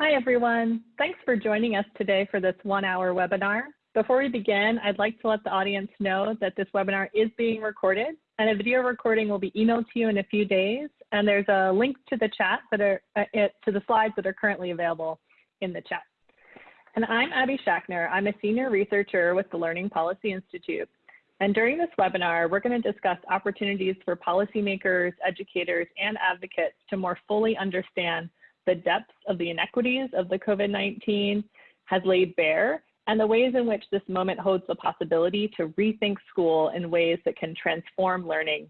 Hi, everyone. Thanks for joining us today for this one hour webinar. Before we begin, I'd like to let the audience know that this webinar is being recorded and a video recording will be emailed to you in a few days. And there's a link to the chat that are uh, it, to the slides that are currently available in the chat. And I'm Abby Schachner. I'm a senior researcher with the Learning Policy Institute. And during this webinar, we're going to discuss opportunities for policymakers, educators, and advocates to more fully understand the depths of the inequities of the COVID-19 has laid bare and the ways in which this moment holds the possibility to rethink school in ways that can transform learning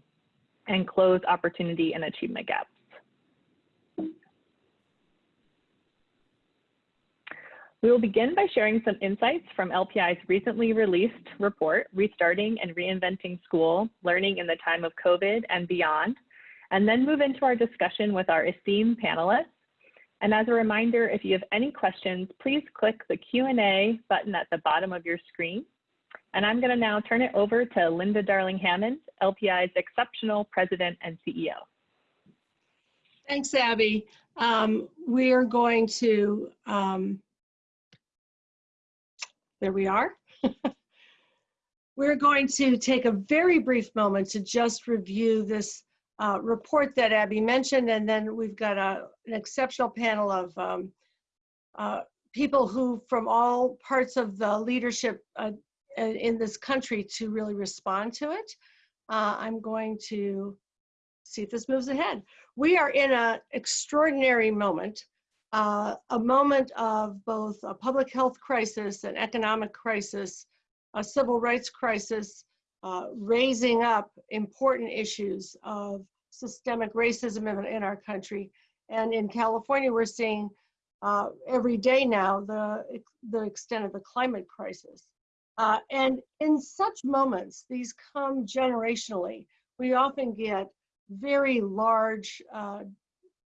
and close opportunity and achievement gaps. We will begin by sharing some insights from LPI's recently released report, Restarting and Reinventing School, Learning in the Time of COVID and Beyond, and then move into our discussion with our esteemed panelists and as a reminder, if you have any questions, please click the Q&A button at the bottom of your screen. And I'm going to now turn it over to Linda Darling-Hammond, LPI's exceptional president and CEO. Thanks, Abby. Um, we're going to, um, there we are. we're going to take a very brief moment to just review this uh, report that Abby mentioned, and then we've got a, an exceptional panel of um, uh, people who from all parts of the leadership uh, in this country to really respond to it. Uh, I'm going to see if this moves ahead. We are in an extraordinary moment, uh, a moment of both a public health crisis, an economic crisis, a civil rights crisis, uh, raising up important issues of systemic racism in, in, our country. And in California, we're seeing uh, every day now the, the extent of the climate crisis. Uh, and in such moments, these come generationally. We often get very large uh,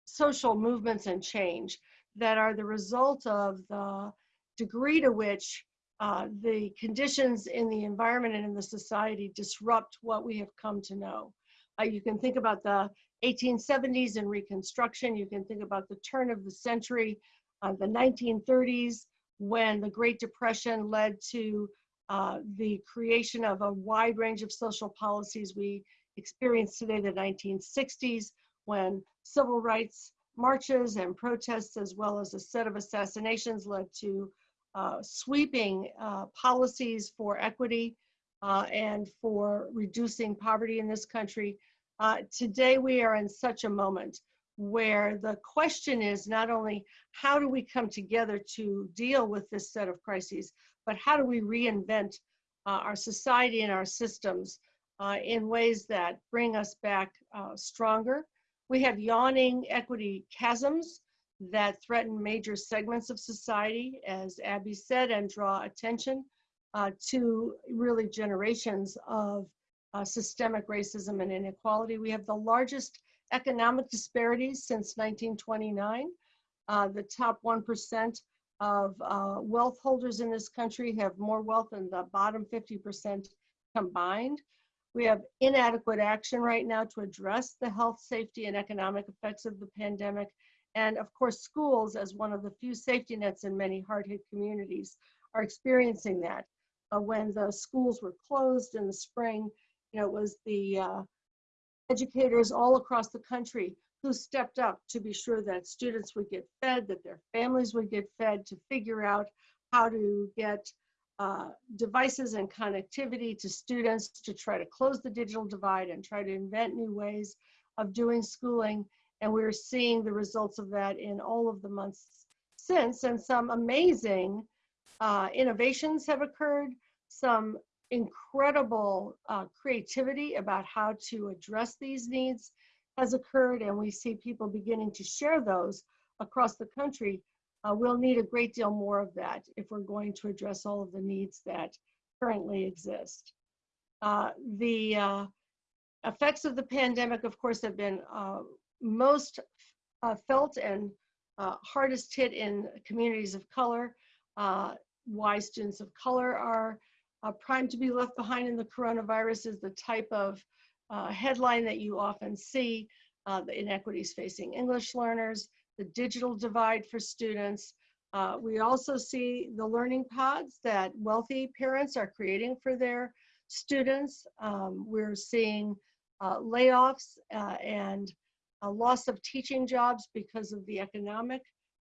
social movements and change that are the result of the degree to which uh, the conditions in the environment and in the society disrupt what we have come to know. Uh, you can think about the 1870s and Reconstruction. You can think about the turn of the century, uh, the 1930s, when the Great Depression led to uh, the creation of a wide range of social policies we experience today, the 1960s, when civil rights marches and protests, as well as a set of assassinations, led to uh, sweeping uh, policies for equity uh, and for reducing poverty in this country. Uh, today we are in such a moment where the question is not only how do we come together to deal with this set of crises, but how do we reinvent our society and our systems in ways that bring us back stronger. We have yawning equity chasms that threaten major segments of society, as Abby said, and draw attention uh, to really generations of uh, systemic racism and inequality. We have the largest economic disparities since 1929. Uh, the top 1% of uh, wealth holders in this country have more wealth than the bottom 50% combined. We have inadequate action right now to address the health, safety, and economic effects of the pandemic. And of course, schools, as one of the few safety nets in many hard-hit communities, are experiencing that. Uh, when the schools were closed in the spring, you know, it was the uh, educators all across the country who stepped up to be sure that students would get fed, that their families would get fed, to figure out how to get uh, devices and connectivity to students to try to close the digital divide and try to invent new ways of doing schooling. And we're seeing the results of that in all of the months since. And some amazing uh, innovations have occurred, some incredible uh, creativity about how to address these needs has occurred and we see people beginning to share those across the country. Uh, we'll need a great deal more of that if we're going to address all of the needs that currently exist. Uh, the uh, effects of the pandemic, of course, have been uh, most uh, felt and hardest hit in communities of color. why students of color are uh, primed to be left behind in the coronavirus is the type of uh, headline that you often see, uh, the inequities facing English learners, the digital divide for students. Uh, we also see the learning pods that wealthy parents are creating for their students. Um, we're seeing uh, layoffs uh, and a loss of teaching jobs because of the economic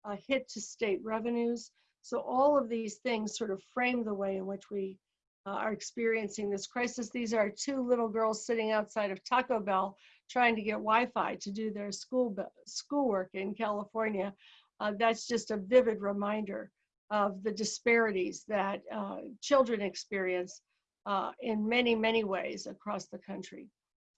uh, hit to state revenues. So all of these things sort of frame the way in which we uh, are experiencing this crisis. These are two little girls sitting outside of Taco Bell trying to get Wi-Fi to do their school schoolwork in California. Uh, that's just a vivid reminder of the disparities that uh, children experience uh, in many, many ways across the country.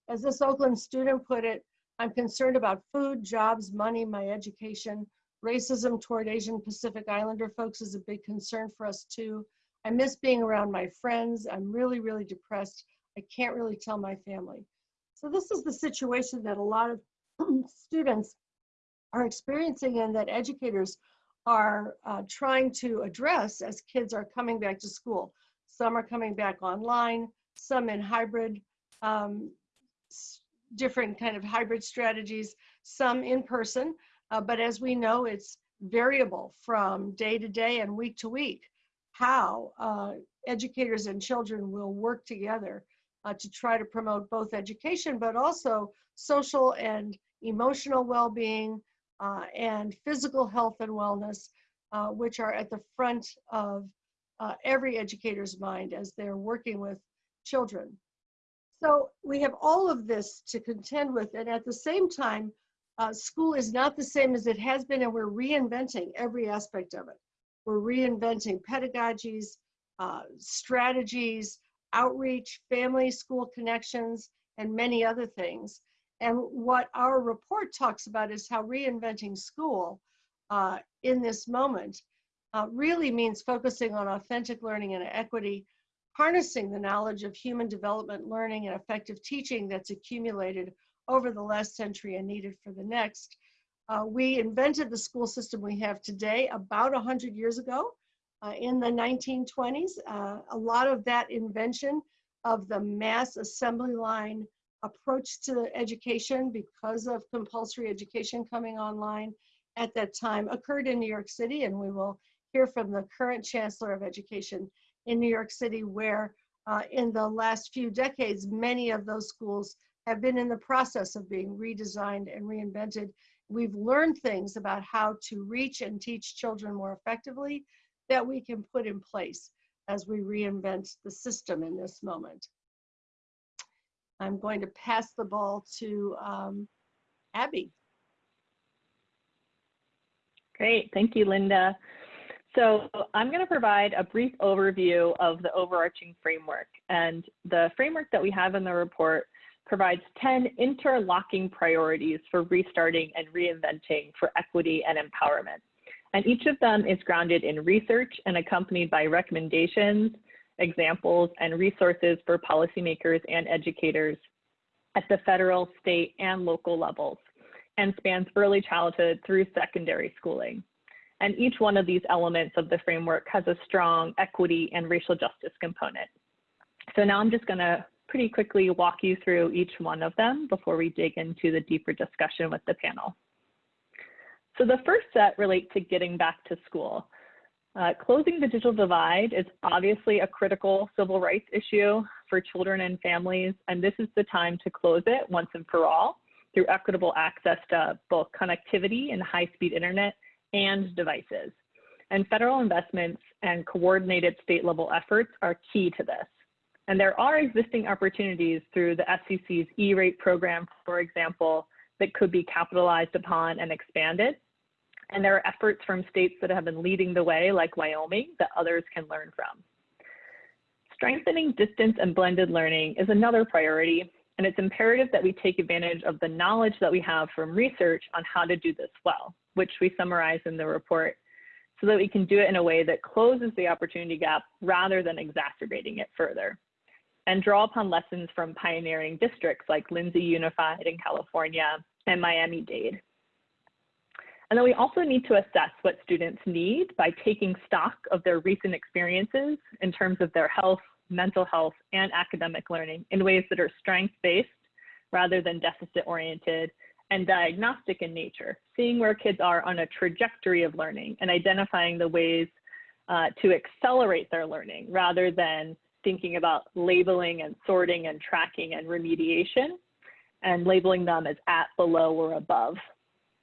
As this Oakland student put it, I'm concerned about food, jobs, money, my education. Racism toward Asian Pacific Islander folks is a big concern for us too. I miss being around my friends. I'm really, really depressed. I can't really tell my family. So this is the situation that a lot of students are experiencing and that educators are uh, trying to address as kids are coming back to school. Some are coming back online, some in hybrid, um, different kind of hybrid strategies, some in person, uh, but as we know, it's variable from day to day and week to week how uh, educators and children will work together uh, to try to promote both education, but also social and emotional well-being uh, and physical health and wellness, uh, which are at the front of uh, every educator's mind as they're working with children. So we have all of this to contend with, and at the same time, uh, school is not the same as it has been, and we're reinventing every aspect of it. We're reinventing pedagogies, uh, strategies, outreach, family school connections, and many other things. And what our report talks about is how reinventing school uh, in this moment uh, really means focusing on authentic learning and equity, harnessing the knowledge of human development learning and effective teaching that's accumulated over the last century and needed for the next, uh, we invented the school system we have today about 100 years ago uh, in the 1920s. Uh, a lot of that invention of the mass assembly line approach to education because of compulsory education coming online at that time occurred in New York City and we will hear from the current Chancellor of Education in New York City where uh, in the last few decades many of those schools have been in the process of being redesigned and reinvented We've learned things about how to reach and teach children more effectively that we can put in place as we reinvent the system in this moment. I'm going to pass the ball to um, Abby. Great, thank you, Linda. So I'm going to provide a brief overview of the overarching framework. And the framework that we have in the report provides 10 interlocking priorities for restarting and reinventing for equity and empowerment. And each of them is grounded in research and accompanied by recommendations, examples, and resources for policymakers and educators at the federal, state, and local levels, and spans early childhood through secondary schooling. And each one of these elements of the framework has a strong equity and racial justice component. So now I'm just gonna pretty quickly walk you through each one of them before we dig into the deeper discussion with the panel. So the first set relates to getting back to school. Uh, closing the digital divide is obviously a critical civil rights issue for children and families, and this is the time to close it once and for all through equitable access to both connectivity and high-speed internet and devices. And federal investments and coordinated state level efforts are key to this. And there are existing opportunities through the FCC's E-rate program, for example, that could be capitalized upon and expanded. And there are efforts from states that have been leading the way, like Wyoming, that others can learn from. Strengthening distance and blended learning is another priority, and it's imperative that we take advantage of the knowledge that we have from research on how to do this well, which we summarize in the report, so that we can do it in a way that closes the opportunity gap rather than exacerbating it further and draw upon lessons from pioneering districts like Lindsay Unified in California and Miami-Dade. And then we also need to assess what students need by taking stock of their recent experiences in terms of their health, mental health, and academic learning in ways that are strength-based rather than deficit-oriented and diagnostic in nature, seeing where kids are on a trajectory of learning and identifying the ways uh, to accelerate their learning rather than thinking about labeling and sorting and tracking and remediation and labeling them as at, below, or above.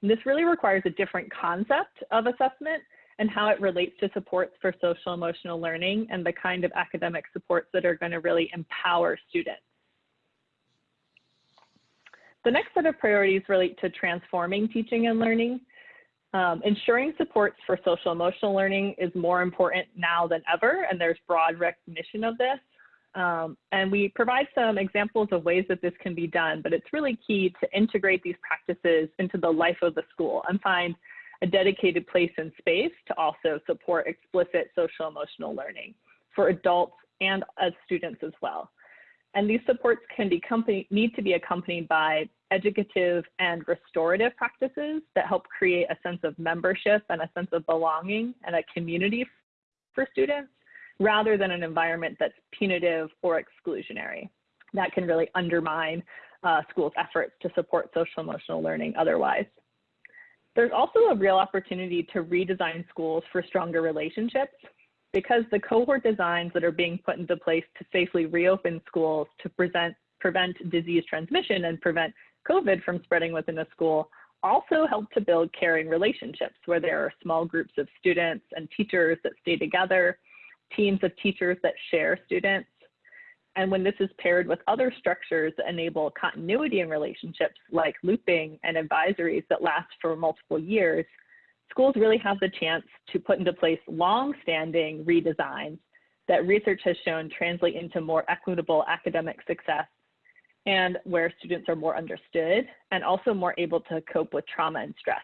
And this really requires a different concept of assessment and how it relates to supports for social emotional learning and the kind of academic supports that are going to really empower students. The next set of priorities relate to transforming teaching and learning. Um, ensuring supports for social emotional learning is more important now than ever, and there's broad recognition of this. Um, and we provide some examples of ways that this can be done, but it's really key to integrate these practices into the life of the school and find a dedicated place and space to also support explicit social emotional learning for adults and as students as well. And these supports can be company, need to be accompanied by educative and restorative practices that help create a sense of membership and a sense of belonging and a community for students rather than an environment that's punitive or exclusionary. That can really undermine uh, schools' efforts to support social emotional learning otherwise. There's also a real opportunity to redesign schools for stronger relationships because the cohort designs that are being put into place to safely reopen schools to present, prevent disease transmission and prevent COVID from spreading within a school also help to build caring relationships where there are small groups of students and teachers that stay together, teams of teachers that share students. And when this is paired with other structures that enable continuity in relationships like looping and advisories that last for multiple years, schools really have the chance to put into place long-standing redesigns that research has shown translate into more equitable academic success and where students are more understood and also more able to cope with trauma and stress.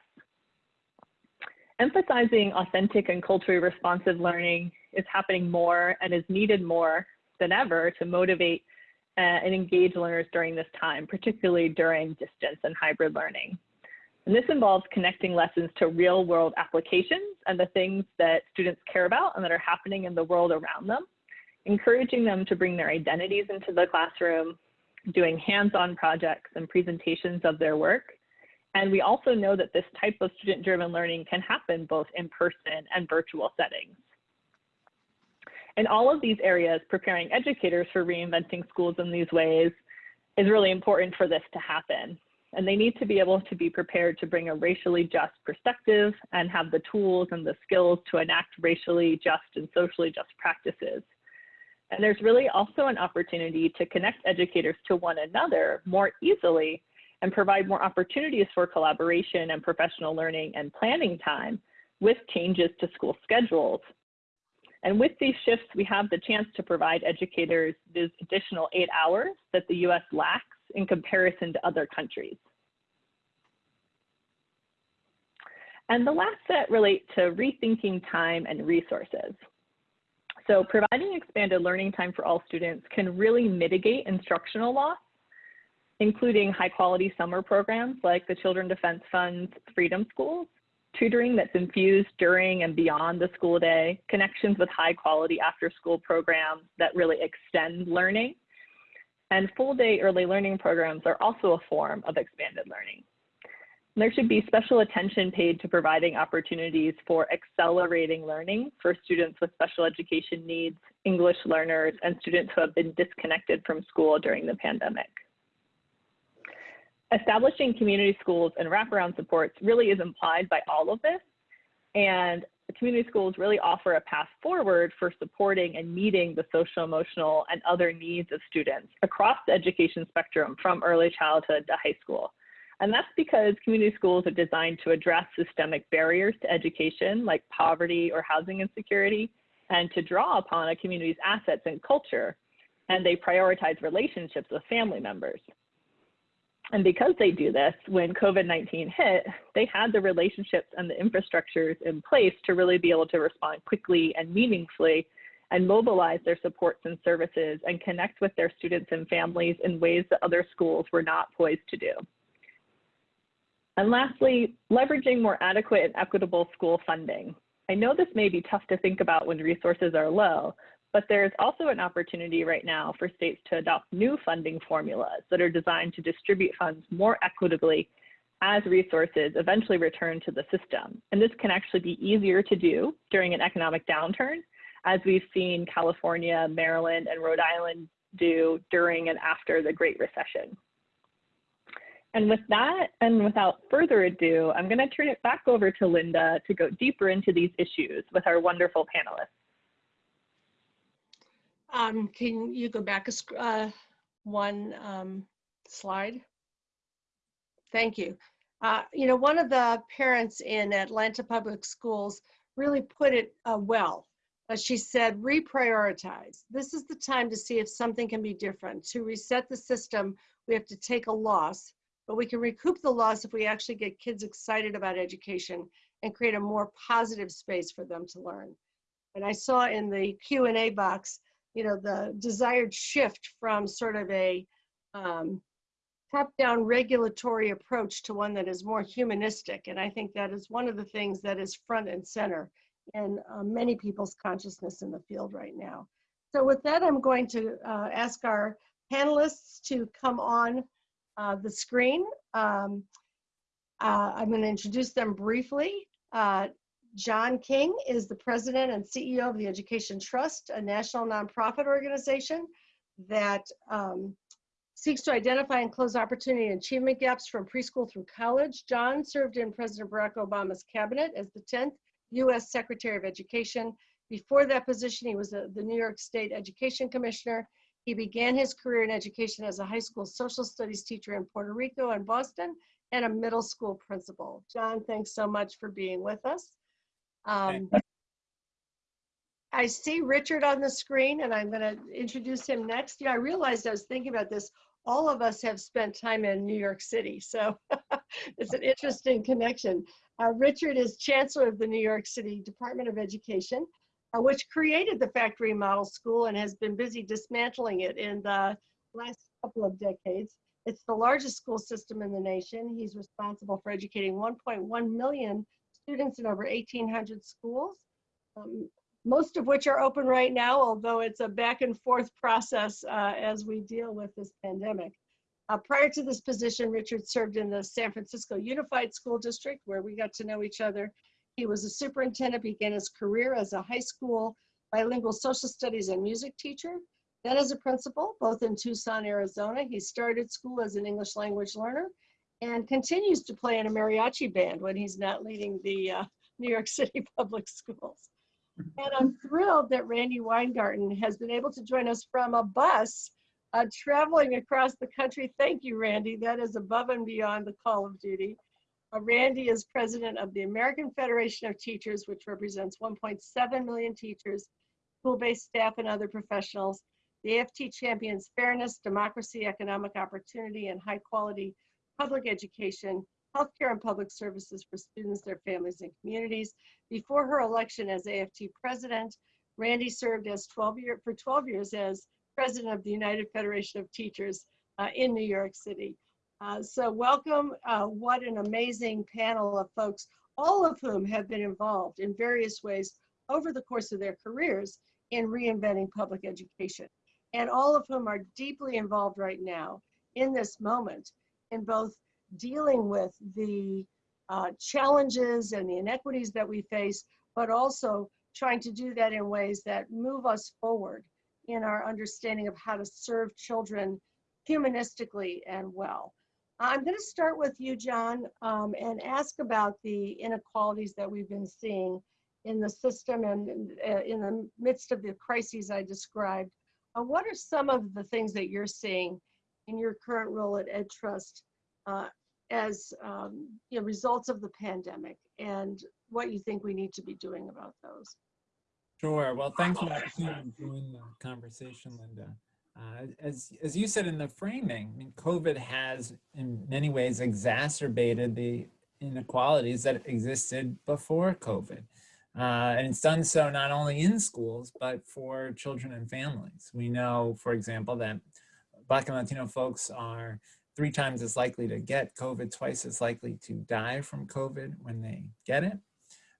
Emphasizing authentic and culturally responsive learning is happening more and is needed more than ever to motivate uh, and engage learners during this time, particularly during distance and hybrid learning. And this involves connecting lessons to real world applications and the things that students care about and that are happening in the world around them, encouraging them to bring their identities into the classroom doing hands-on projects and presentations of their work. And we also know that this type of student-driven learning can happen both in person and virtual settings. In all of these areas, preparing educators for reinventing schools in these ways is really important for this to happen. And they need to be able to be prepared to bring a racially just perspective and have the tools and the skills to enact racially just and socially just practices. And there's really also an opportunity to connect educators to one another more easily and provide more opportunities for collaboration and professional learning and planning time with changes to school schedules. And with these shifts, we have the chance to provide educators these additional eight hours that the US lacks in comparison to other countries. And the last set relate to rethinking time and resources. So providing expanded learning time for all students can really mitigate instructional loss, including high quality summer programs like the Children Defense Fund's Freedom Schools, tutoring that's infused during and beyond the school day, connections with high quality after school programs that really extend learning, and full day early learning programs are also a form of expanded learning. There should be special attention paid to providing opportunities for accelerating learning for students with special education needs, English learners, and students who have been disconnected from school during the pandemic. Establishing community schools and wraparound supports really is implied by all of this. And community schools really offer a path forward for supporting and meeting the social, emotional, and other needs of students across the education spectrum from early childhood to high school. And that's because community schools are designed to address systemic barriers to education like poverty or housing insecurity and to draw upon a community's assets and culture. And they prioritize relationships with family members. And because they do this, when COVID-19 hit, they had the relationships and the infrastructures in place to really be able to respond quickly and meaningfully and mobilize their supports and services and connect with their students and families in ways that other schools were not poised to do. And lastly, leveraging more adequate and equitable school funding. I know this may be tough to think about when resources are low, but there's also an opportunity right now for states to adopt new funding formulas that are designed to distribute funds more equitably as resources eventually return to the system. And this can actually be easier to do during an economic downturn, as we've seen California, Maryland, and Rhode Island do during and after the Great Recession. And with that, and without further ado, I'm gonna turn it back over to Linda to go deeper into these issues with our wonderful panelists. Um, can you go back a uh, one um, slide? Thank you. Uh, you know, one of the parents in Atlanta Public Schools really put it uh, well. Uh, she said, reprioritize. This is the time to see if something can be different. To reset the system, we have to take a loss, but we can recoup the loss if we actually get kids excited about education and create a more positive space for them to learn. And I saw in the Q&A box, you know, the desired shift from sort of a um, top-down regulatory approach to one that is more humanistic. And I think that is one of the things that is front and center in uh, many people's consciousness in the field right now. So with that, I'm going to uh, ask our panelists to come on uh, the screen. Um, uh, I'm going to introduce them briefly. John King is the president and CEO of the Education Trust, a national nonprofit organization that um, seeks to identify and close opportunity and achievement gaps from preschool through college. John served in President Barack Obama's cabinet as the 10th U.S. Secretary of Education. Before that position, he was a, the New York State Education Commissioner. He began his career in education as a high school social studies teacher in Puerto Rico and Boston and a middle school principal. John, thanks so much for being with us. Um, I see Richard on the screen and I'm going to introduce him next. Yeah, I realized I was thinking about this. All of us have spent time in New York City, so it's an interesting connection. Uh, Richard is Chancellor of the New York City Department of Education, uh, which created the factory model school and has been busy dismantling it in the last couple of decades. It's the largest school system in the nation. He's responsible for educating 1.1 million students in over 1,800 schools, um, most of which are open right now, although it's a back and forth process uh, as we deal with this pandemic. Uh, prior to this position, Richard served in the San Francisco Unified School District, where we got to know each other. He was a superintendent, began his career as a high school bilingual social studies and music teacher, then as a principal, both in Tucson, Arizona. He started school as an English language learner and continues to play in a mariachi band when he's not leading the uh, New York City public schools. And I'm thrilled that Randy Weingarten has been able to join us from a bus uh, traveling across the country. Thank you, Randy. That is above and beyond the call of duty. Uh, Randy is president of the American Federation of Teachers, which represents 1.7 million teachers, school-based staff, and other professionals. The AFT champions fairness, democracy, economic opportunity, and high-quality public education, healthcare, and public services for students, their families, and communities. Before her election as AFT president, Randy served as 12 year, for 12 years as president of the United Federation of Teachers uh, in New York City. Uh, so welcome, uh, what an amazing panel of folks, all of whom have been involved in various ways over the course of their careers in reinventing public education. And all of whom are deeply involved right now in this moment in both dealing with the uh, challenges and the inequities that we face, but also trying to do that in ways that move us forward in our understanding of how to serve children humanistically and well. I'm going to start with you, John, um, and ask about the inequalities that we've been seeing in the system and in the midst of the crises I described. Uh, what are some of the things that you're seeing in your current role at EdTrust uh, as um, you know, results of the pandemic and what you think we need to be doing about those? Sure. Well, thanks for to join the conversation, Linda. Uh, as, as you said in the framing, I mean, COVID has in many ways exacerbated the inequalities that existed before COVID. Uh, and it's done so not only in schools, but for children and families. We know, for example, that Black and Latino folks are three times as likely to get COVID, twice as likely to die from COVID when they get it.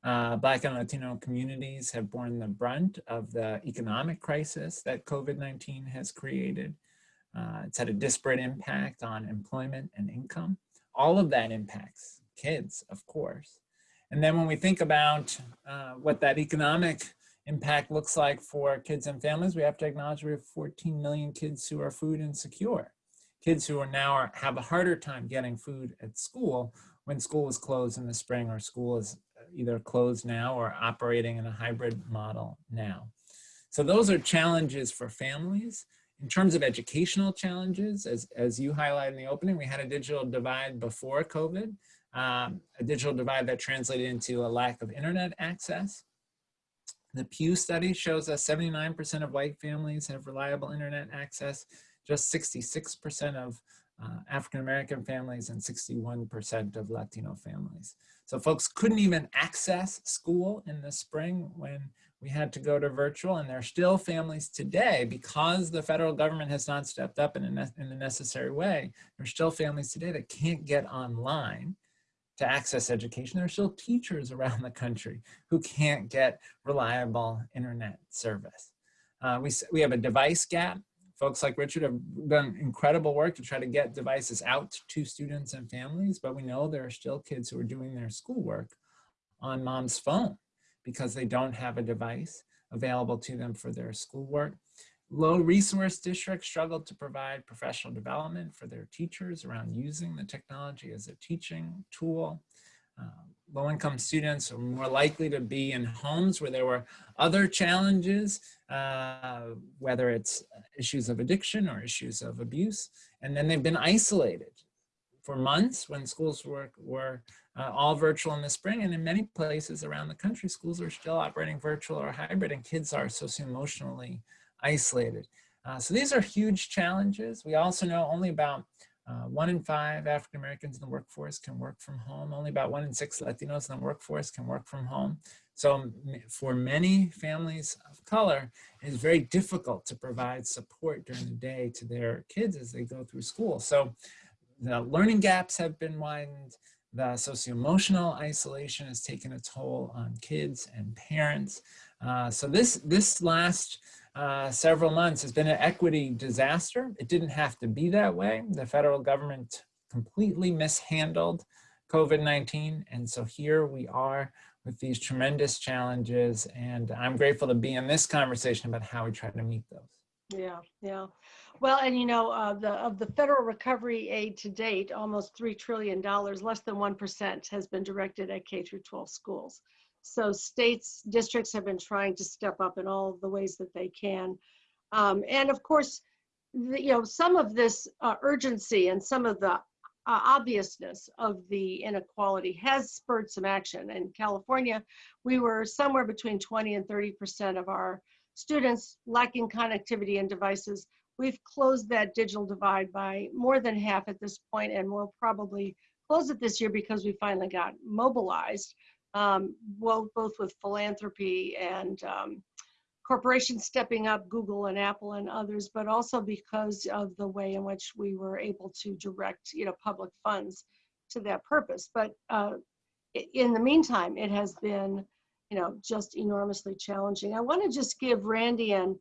Uh, Black and Latino communities have borne the brunt of the economic crisis that COVID-19 has created. Uh, it's had a disparate impact on employment and income. all of that impacts kids, of course. And then when we think about uh, what that economic impact looks like for kids and families, we have to acknowledge we have 14 million kids who are food insecure. Kids who are now are, have a harder time getting food at school when school is closed in the spring or school is either closed now or operating in a hybrid model now. So those are challenges for families. In terms of educational challenges, as, as you highlighted in the opening, we had a digital divide before COVID, um, a digital divide that translated into a lack of internet access. The Pew study shows us 79% of white families have reliable internet access, just 66% of uh, African-American families and 61% of Latino families. So folks couldn't even access school in the spring when we had to go to virtual and there are still families today because the federal government has not stepped up in a, in necessary way. There are still families today that can't get online to access education. There are still teachers around the country who can't get reliable internet service. Uh, we, we have a device gap folks like Richard have done incredible work to try to get devices out to students and families, but we know there are still kids who are doing their schoolwork on mom's phone because they don't have a device available to them for their schoolwork. Low resource districts struggle to provide professional development for their teachers around using the technology as a teaching tool. Uh, low-income students are more likely to be in homes where there were other challenges, uh, whether it's issues of addiction or issues of abuse, and then they've been isolated for months when schools were, were uh, all virtual in the spring, and in many places around the country, schools are still operating virtual or hybrid, and kids are socio-emotionally isolated. Uh, so these are huge challenges. We also know only about uh, one in five African Americans in the workforce can work from home. Only about one in six Latinos in the workforce can work from home. So for many families of color, it is very difficult to provide support during the day to their kids as they go through school. So the learning gaps have been widened. The socio-emotional isolation has taken a toll on kids and parents. Uh, so this, this last uh, several months has been an equity disaster. It didn't have to be that way. The federal government completely mishandled COVID-19. And so here we are with these tremendous challenges. And I'm grateful to be in this conversation about how we try to meet those. Yeah, yeah. Well, and you know, uh, the of the federal recovery aid to date, almost $3 trillion, less than 1% has been directed at K through 12 schools. So states, districts have been trying to step up in all the ways that they can. Um, and of course, the, you know, some of this uh, urgency and some of the uh, obviousness of the inequality has spurred some action. In California, we were somewhere between 20 and 30% of our students lacking connectivity and devices. We've closed that digital divide by more than half at this point, and we'll probably close it this year because we finally got mobilized um, well, both with philanthropy and um, corporations stepping up, Google and Apple and others, but also because of the way in which we were able to direct, you know, public funds to that purpose. But uh, in the meantime, it has been, you know, just enormously challenging. I want to just give Randy and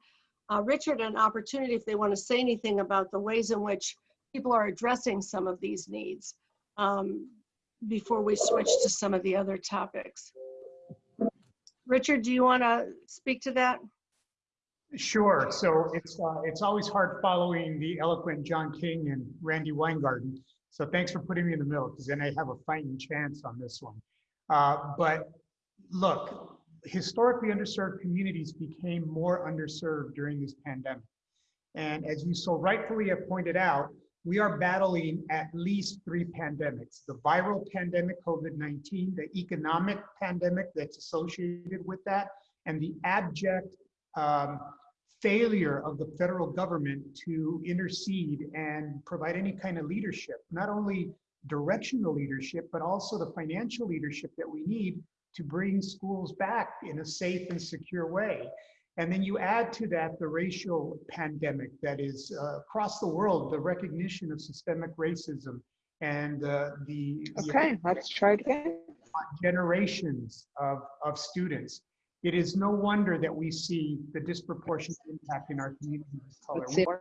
uh, Richard an opportunity if they want to say anything about the ways in which people are addressing some of these needs. Um, before we switch to some of the other topics. Richard, do you want to speak to that? Sure. So it's uh, it's always hard following the eloquent John King and Randy Weingarten. So thanks for putting me in the middle because then I have a fighting chance on this one. Uh, but look, historically underserved communities became more underserved during this pandemic. And as you so rightfully have pointed out, we are battling at least three pandemics the viral pandemic, COVID 19, the economic pandemic that's associated with that, and the abject um, failure of the federal government to intercede and provide any kind of leadership, not only directional leadership, but also the financial leadership that we need to bring schools back in a safe and secure way. And then you add to that the racial pandemic that is uh, across the world, the recognition of systemic racism and uh, the okay, let's try it again. Generations of, of students. It is no wonder that we see the disproportionate impact in our communities of color. We very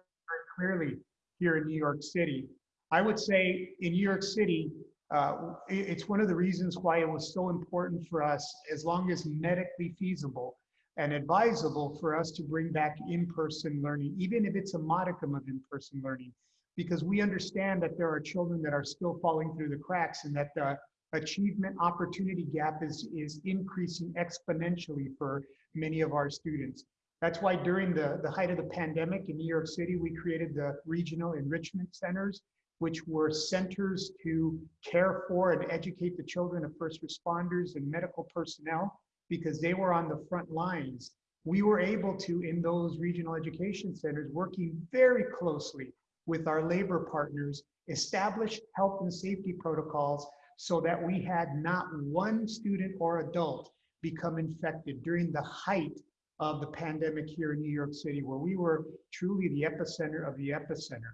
clearly here in New York City. I would say in New York City, uh, it's one of the reasons why it was so important for us, as long as medically feasible and advisable for us to bring back in-person learning, even if it's a modicum of in-person learning, because we understand that there are children that are still falling through the cracks and that the achievement opportunity gap is, is increasing exponentially for many of our students. That's why during the, the height of the pandemic in New York City, we created the regional enrichment centers, which were centers to care for and educate the children of first responders and medical personnel because they were on the front lines. We were able to, in those regional education centers, working very closely with our labor partners, establish health and safety protocols so that we had not one student or adult become infected during the height of the pandemic here in New York City, where we were truly the epicenter of the epicenter.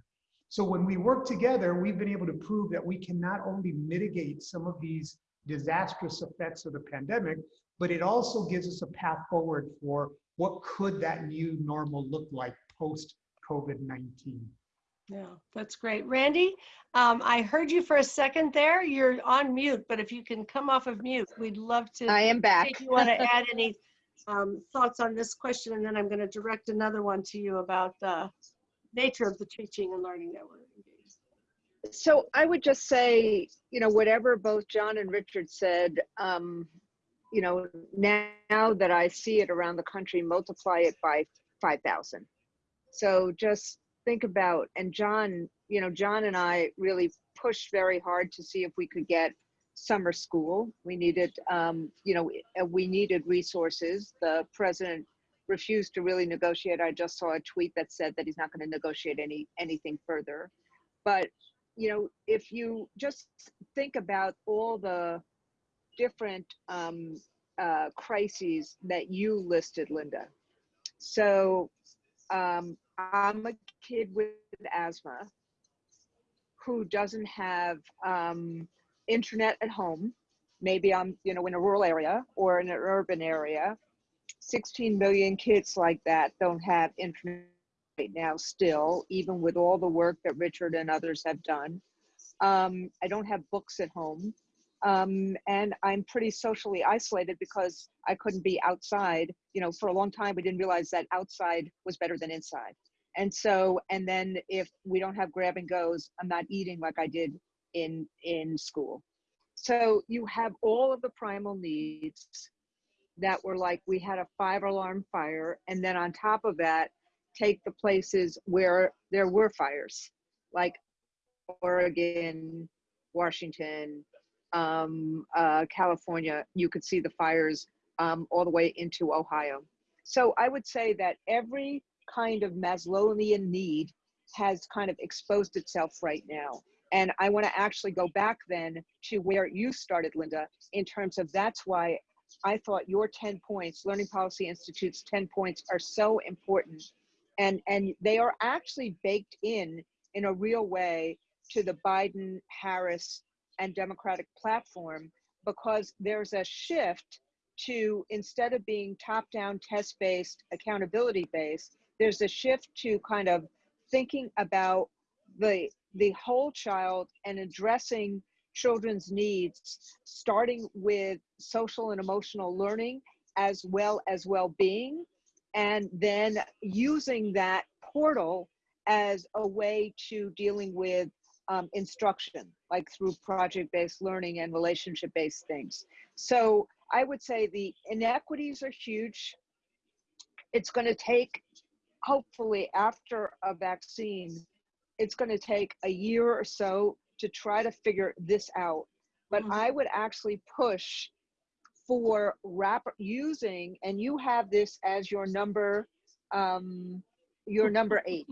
So when we work together, we've been able to prove that we can not only mitigate some of these disastrous effects of the pandemic, but it also gives us a path forward for what could that new normal look like post COVID-19. Yeah, that's great. Randy, um, I heard you for a second there. You're on mute, but if you can come off of mute, we'd love to. I am back. If you want to add any um, thoughts on this question, and then I'm going to direct another one to you about the nature of the teaching and learning that we're engaged. So I would just say, you know, whatever both John and Richard said, um, you know, now, now that I see it around the country, multiply it by 5,000. So just think about, and John, you know, John and I really pushed very hard to see if we could get summer school. We needed, um, you know, uh, we needed resources. The president refused to really negotiate. I just saw a tweet that said that he's not going to negotiate any anything further. But you know, if you just think about all the different um, uh, crises that you listed, Linda. So um, I'm a kid with asthma who doesn't have um, internet at home. Maybe I'm, you know, in a rural area or in an urban area. 16 million kids like that don't have internet right now still, even with all the work that Richard and others have done. Um, I don't have books at home. Um, and I'm pretty socially isolated because I couldn't be outside. You know, for a long time, we didn't realize that outside was better than inside. And so, and then if we don't have grab and goes, I'm not eating like I did in in school. So you have all of the primal needs that were like we had a five alarm fire, and then on top of that, take the places where there were fires, like Oregon, Washington, um, uh, California. You could see the fires um, all the way into Ohio. So I would say that every kind of Maslowian need has kind of exposed itself right now. And I want to actually go back then to where you started, Linda, in terms of that's why I thought your 10 points, Learning Policy Institute's 10 points are so important. And, and they are actually baked in in a real way to the Biden, Harris, and Democratic platform because there's a shift to instead of being top down, test based, accountability based, there's a shift to kind of thinking about the the whole child and addressing children's needs starting with social and emotional learning as well as well-being and then using that portal as a way to dealing with um, instruction like through project-based learning and relationship-based things so i would say the inequities are huge it's going to take hopefully after a vaccine it's going to take a year or so to try to figure this out. But Mhm. I would actually push for rap using, and you have this as your number, um, your number eight,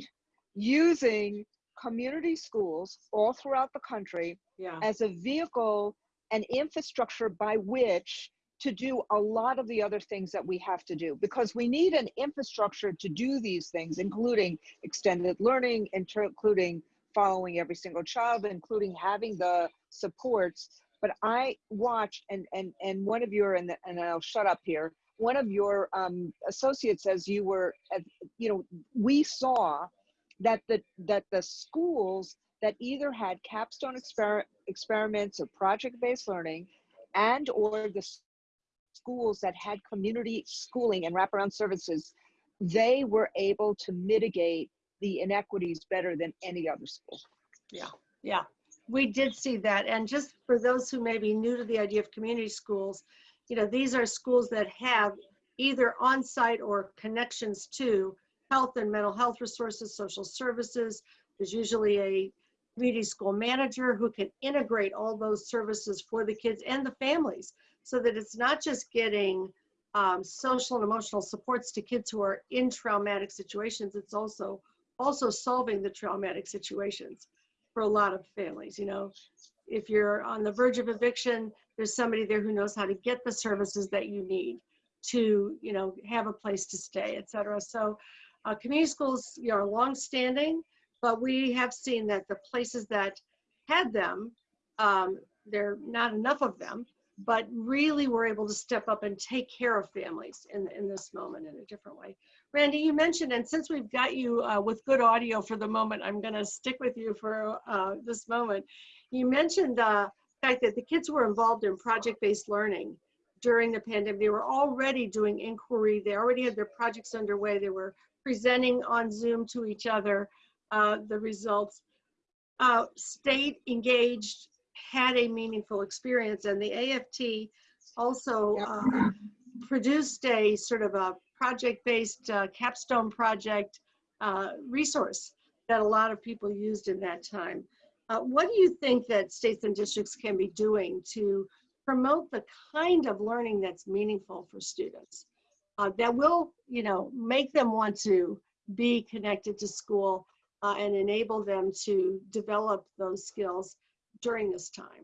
using community schools all throughout the country Yeah. as a vehicle and infrastructure by which to do a lot of the other things that we have to do. Because we need an infrastructure to do these things including extended learning including following every single child including having the supports. But i watched and and and one of your and, and i'll shut up here. One of your um, associates as you were you know we saw that the that the schools that either had capstone exper- experiments or project-based learning and or the schools that had community schooling and wraparound services, they were able to mitigate the inequities better than any other school. Yeah, yeah, we did see that. And just for those who may be new to the idea of community schools, you know, these are schools that have either on-site or connections to health and mental health resources, social services. There's usually a community school manager who can integrate all those services for the kids and the families so that it's not just getting um, social and emotional supports to kids who are in traumatic situations. It's also also solving the traumatic situations for a lot of families, you know. If you're on the verge of eviction, there's somebody there who knows how to get the services that you need to, you know, have a place to stay, et cetera. So uh, community schools you know, are longstanding, but we have seen that the places that had them, um, there are not enough of them, but really were able to step up and take care of families in, in this moment in a different way. Randi, you mentioned, and since we've got you uh, with good audio for the moment, I'm going to stick with you for uh, this moment. You mentioned uh, the fact that the kids were involved in project-based learning during the pandemic. They were already doing inquiry. They already had their projects underway. They were presenting on Zoom to each other uh, the results. Uh, State engaged, had a meaningful experience, and the AFT also uh, produced a sort of a project-based uh, capstone project uh, resource that a lot of people used in that time. Uh, what do you think that states and districts can be doing to promote the kind of learning that's meaningful for students? Uh, that will, you know, make them want to be connected to school uh, and enable them to develop those skills during this time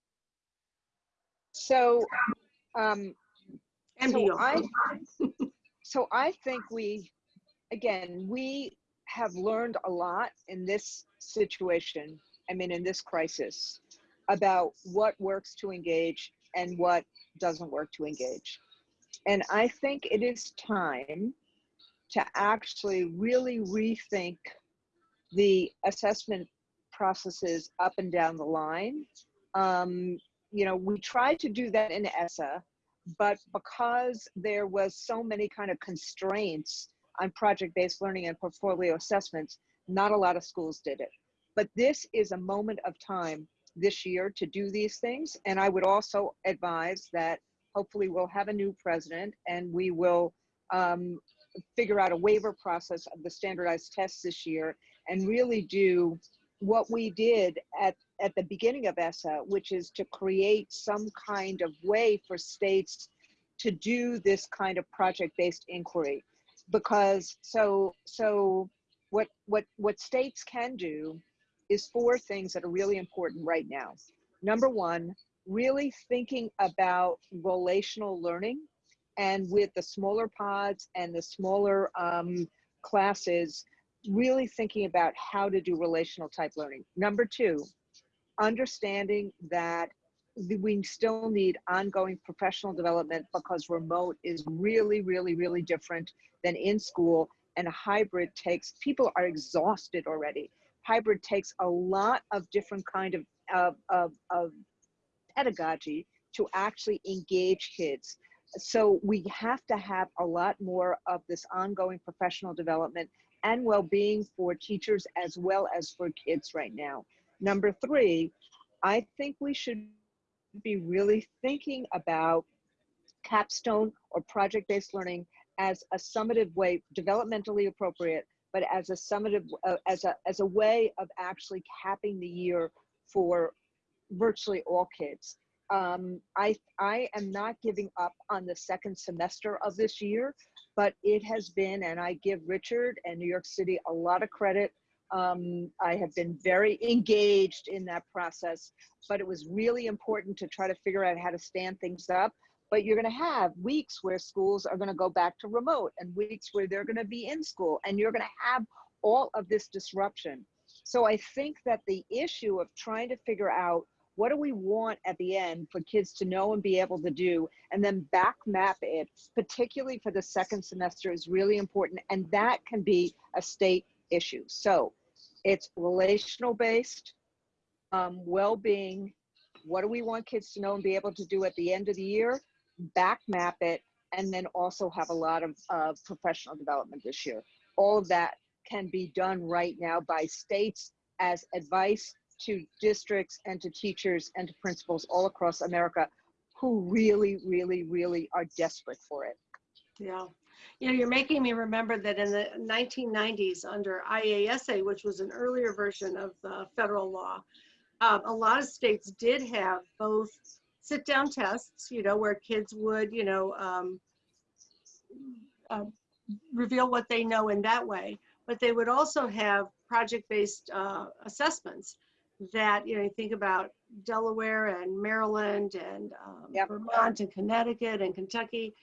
So, um, and so I, so I think we, again, we have learned a lot in this situation. I mean, in this crisis, about what works to engage and what doesn't work to engage. And I think it is time to actually really rethink the assessment processes up and down the line. Um, you know, we tried to do that in ESSA, but because there was so many kind of constraints on project-based learning and portfolio assessments, not a lot of schools did it. But this is a moment of time this year to do these things. And I would also advise that hopefully we'll have a new president and we will um, figure out a waiver process of the standardized tests this year and really do what we did at, at the beginning of ESSA, which is to create some kind of way for states to do this kind of project-based inquiry. Because so so what what what states can do is four things that are really important right now. Number one, really thinking about relational learning and with the smaller pods and the smaller um, classes, really thinking about how to do relational type learning. Number two, understanding that we still need ongoing professional development because remote is really, really, really different than in school and hybrid takes, people are exhausted already. Hybrid takes a lot of different kind of, of, of, of pedagogy to actually engage kids. So we have to have a lot more of this ongoing professional development and well-being for teachers as well as for kids right now. Number three, I think we should be really thinking about capstone or project-based learning as a summative way, developmentally appropriate, but as a summative, uh, as a as a way of actually capping the year for virtually all kids. Um, I I am not giving up on the second semester of this year, but it has been, and I give Richard and New York City a lot of credit. Um, I have been very engaged in that process, but it was really important to try to figure out how to stand things up. But you're going to have weeks where schools are going to go back to remote and weeks where they're going to be in school, and you're going to have all of this disruption. So I think that the issue of trying to figure out what do we want at the end for kids to know and be able to do, and then back map it, particularly for the second semester, is really important. And that can be a state issue. So it's relational based, um, well-being, what do we want kids to know and be able to do at the end of the year, back map it, and then also have a lot of professional development this year. All of that can be done right now by states as advice to districts and to teachers and to principals all across America who really, really, really are desperate for it. Yeah. You know, you're making me remember that in the 1990s, under IASA, which was an earlier version of the federal law, um, a lot of states did have both sit down tests, you know, where kids would, you know, um, uh, reveal what they know in that way, but they would also have project based uh, assessments that, you know, you think about Delaware and Maryland and um, Yep. Vermont and Connecticut and Kentucky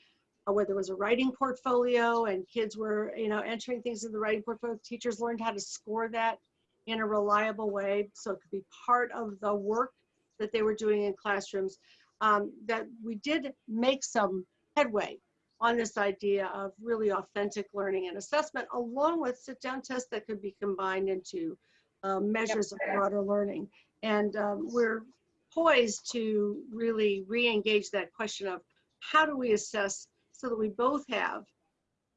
uh, where there was a writing portfolio and kids were, you know, entering things in the writing portfolio. Teachers learned how to score that in a reliable way so it could be part of the work that they were doing in classrooms. Um, that we did make some headway on this idea of really authentic learning and assessment, along with sit-down tests that could be combined into um, measures of broader learning. And um, we're poised to really re-engage that question of how do we assess so that we both have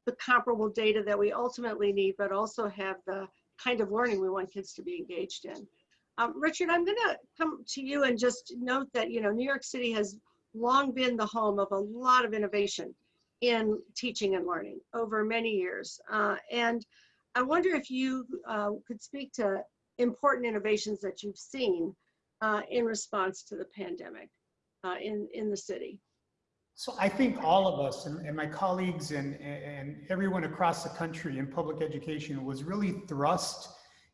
the comparable data that we ultimately need, but also have the kind of learning we want kids to be engaged in. Um, Richard, I'm gonna come to you and just note that, you know, New York City has long been the home of a lot of innovation in teaching and learning over many years. Uh, and I wonder if you uh, could speak to important innovations that you've seen uh, in response to the pandemic uh, in, in the city. So I think all of us and, and my colleagues and, and everyone across the country in public education was really thrust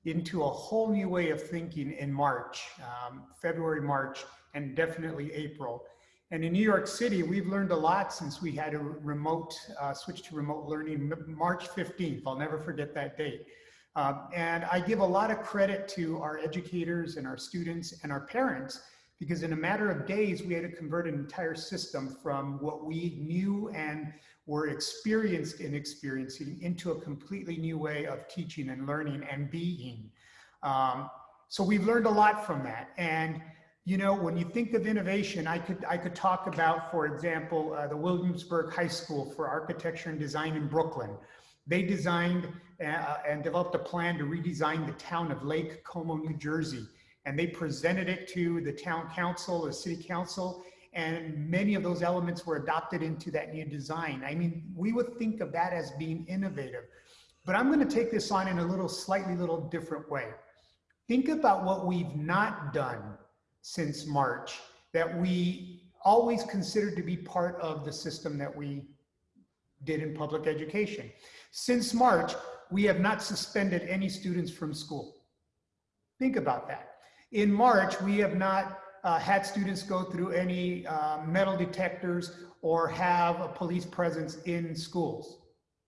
into a whole new way of thinking in March, um, February, March, and definitely April. And in New York City, we've learned a lot since we had a remote, uh, switch to remote learning March 15th. I'll never forget that date. Um, and I give a lot of credit to our educators and our students and our parents because in a matter of days, we had to convert an entire system from what we knew and were experienced in experiencing into a completely new way of teaching and learning and being. Um, so we've learned a lot from that. And you know, when you think of innovation, I could I could talk about, for example, uh, the Williamsburg High School for Architecture and Design in Brooklyn. They designed uh, and developed a plan to redesign the town of Lake Como, New Jersey and they presented it to the town council, the city council, and many of those elements were adopted into that new design. I mean, we would think of that as being innovative, but I'm going to take this on in a little slightly little different way. Think about what we've not done since March that we always considered to be part of the system that we did in public education. Since March, we have not suspended any students from school. Think about that. In March, we have not uh, had students go through any uh, metal detectors or have a police presence in schools.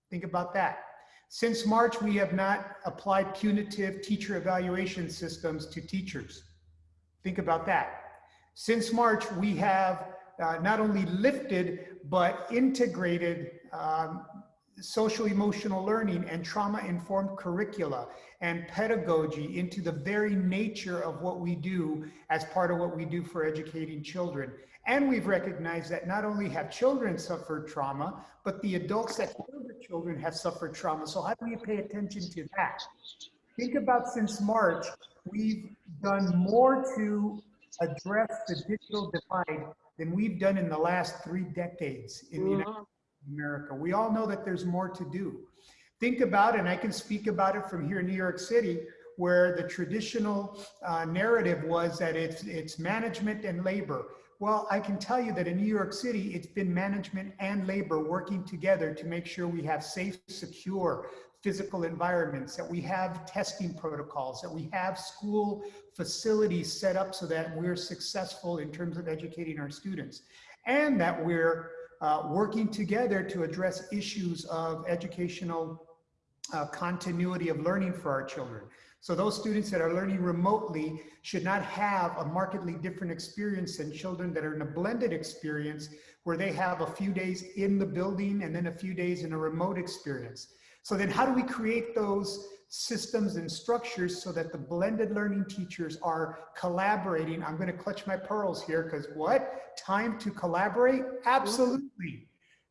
Think about that. Since March, we have not applied punitive teacher evaluation systems to teachers. Think about that. Since March, we have uh, not only lifted, but integrated um, social emotional learning and trauma informed curricula and pedagogy into the very nature of what we do as part of what we do for educating children. And we've recognized that not only have children suffered trauma, but the adults that the children have suffered trauma. So how do we pay attention to that? Think about since March, we've done more to address the digital divide than we've done in the last three decades in the United America. We all know that there's more to do. Think about, and I can speak about it from here in New York City, where the traditional uh, narrative was that it's, it's management and labor. Well, I can tell you that in New York City, it's been management and labor working together to make sure we have safe, secure physical environments, that we have testing protocols, that we have school facilities set up so that we're successful in terms of educating our students, and that we're uh, working together to address issues of educational uh, continuity of learning for our children. So those students that are learning remotely should not have a markedly different experience than children that are in a blended experience where they have a few days in the building and then a few days in a remote experience. So then how do we create those systems and structures so that the blended learning teachers are collaborating. I'm going to clutch my pearls here because what? Time to collaborate? Absolutely.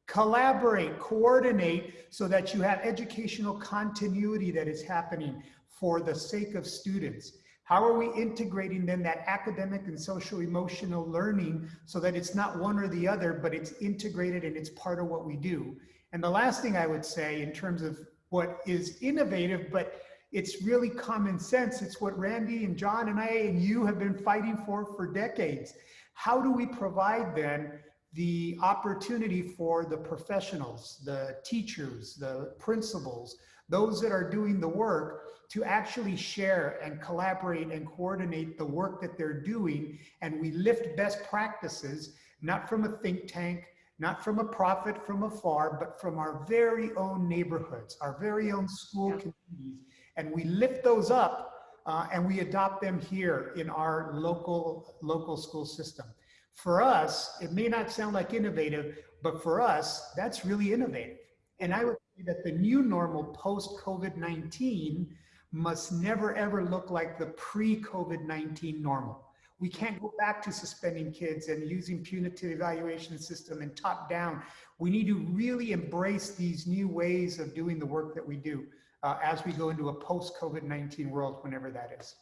Collaborate, coordinate so that you have educational continuity that is happening for the sake of students. How are we integrating then that academic and social emotional learning so that it's not one or the other, but it's integrated and it's part of what we do? And the last thing I would say in terms of what is innovative, but it's really common sense. It's what Randi and John and I and you have been fighting for for decades. How do we provide then the opportunity for the professionals, the teachers, the principals, those that are doing the work to actually share and collaborate and coordinate the work that they're doing. And we lift best practices, not from a think tank, not from a prophet from afar, but from our very own neighborhoods, our very own school Yeah. communities. And we lift those up uh, and we adopt them here in our local, local school system. For us, it may not sound like innovative, but for us, that's really innovative. And I would say that the new normal post COVID-19 must never ever look like the pre-COVID-19 normal. We can't go back to suspending kids and using punitive evaluation system and top down. We need to really embrace these new ways of doing the work that we do uh, as we go into a post-COVID-19 world, whenever that is.